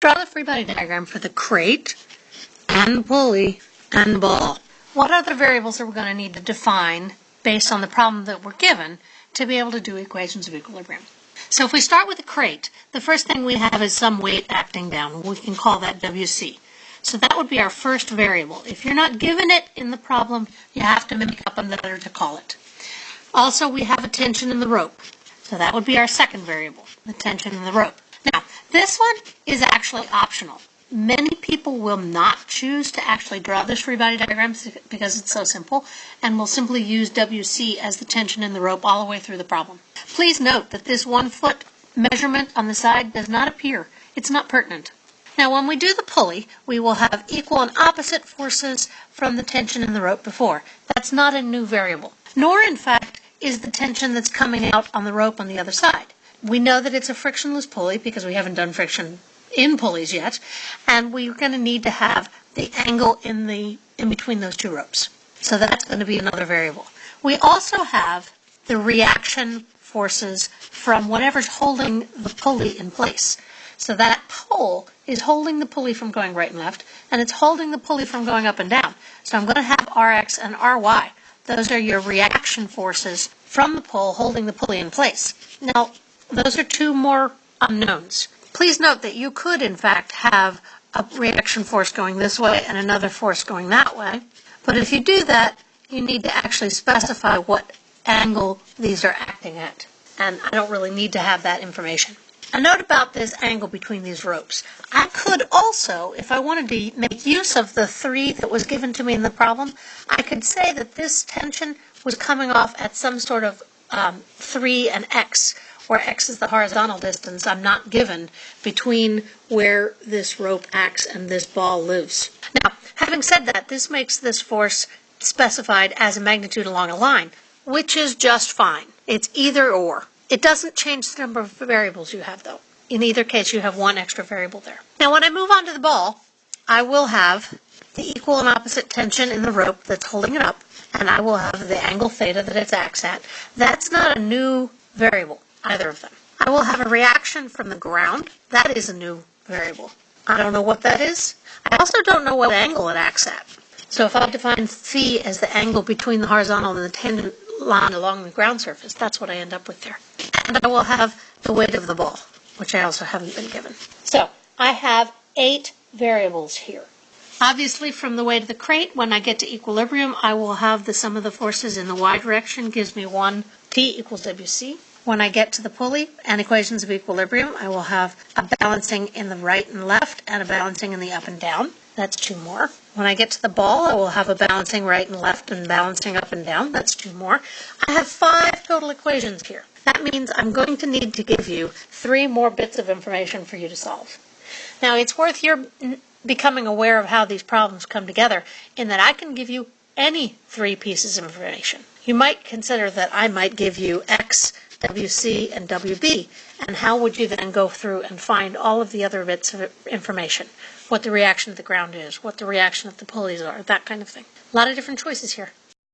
Draw the free body diagram for the crate and the pulley and the ball. What other variables are we going to need to define based on the problem that we're given to be able to do equations of equilibrium? So if we start with the crate, the first thing we have is some weight acting down. We can call that WC. So that would be our first variable. If you're not given it in the problem, you have to make up another to call it. Also, we have a tension in the rope. So that would be our second variable, the tension in the rope. This one is actually optional. Many people will not choose to actually draw this free body diagram because it's so simple and will simply use WC as the tension in the rope all the way through the problem. Please note that this one foot measurement on the side does not appear. It's not pertinent. Now when we do the pulley, we will have equal and opposite forces from the tension in the rope before. That's not a new variable. Nor, in fact, is the tension that's coming out on the rope on the other side. We know that it's a frictionless pulley because we haven't done friction in pulleys yet, and we're going to need to have the angle in the in between those two ropes. So that's going to be another variable. We also have the reaction forces from whatever's holding the pulley in place. So that pole is holding the pulley from going right and left, and it's holding the pulley from going up and down. So I'm going to have Rx and Ry. Those are your reaction forces from the pole holding the pulley in place. Now, those are two more unknowns. Please note that you could, in fact, have a reaction force going this way and another force going that way. But if you do that, you need to actually specify what angle these are acting at. And I don't really need to have that information. A note about this angle between these ropes. I could also, if I wanted to make use of the three that was given to me in the problem, I could say that this tension was coming off at some sort of um, 3 and x, where x is the horizontal distance I'm not given between where this rope acts and this ball lives. Now, having said that, this makes this force specified as a magnitude along a line, which is just fine. It's either or. It doesn't change the number of variables you have, though. In either case, you have one extra variable there. Now, when I move on to the ball, I will have the equal and opposite tension in the rope that's holding it up, and I will have the angle theta that it acts at. That's not a new variable, either of them. I will have a reaction from the ground. That is a new variable. I don't know what that is. I also don't know what angle it acts at. So if I define phi as the angle between the horizontal and the tangent line along the ground surface, that's what I end up with there. And I will have the weight of the ball, which I also haven't been given. So I have eight variables here. Obviously, from the weight of the crate, when I get to equilibrium, I will have the sum of the forces in the y direction gives me 1 T equals WC. When I get to the pulley and equations of equilibrium, I will have a balancing in the right and left and a balancing in the up and down. That's two more. When I get to the ball, I will have a balancing right and left and balancing up and down. That's two more. I have five total equations here. That means I'm going to need to give you three more bits of information for you to solve. Now, it's worth your becoming aware of how these problems come together in that I can give you any three pieces of information. You might consider that I might give you X, WC, and WB, and how would you then go through and find all of the other bits of information? What the reaction of the ground is, what the reaction of the pulleys are, that kind of thing. A lot of different choices here.